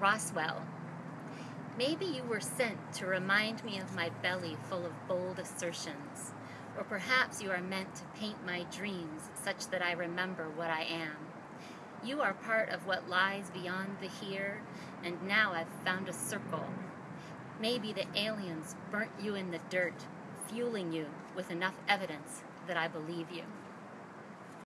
Roswell. Maybe you were sent to remind me of my belly full of bold assertions, or perhaps you are meant to paint my dreams such that I remember what I am. You are part of what lies beyond the here, and now I've found a circle. Maybe the aliens burnt you in the dirt, fueling you with enough evidence that I believe you.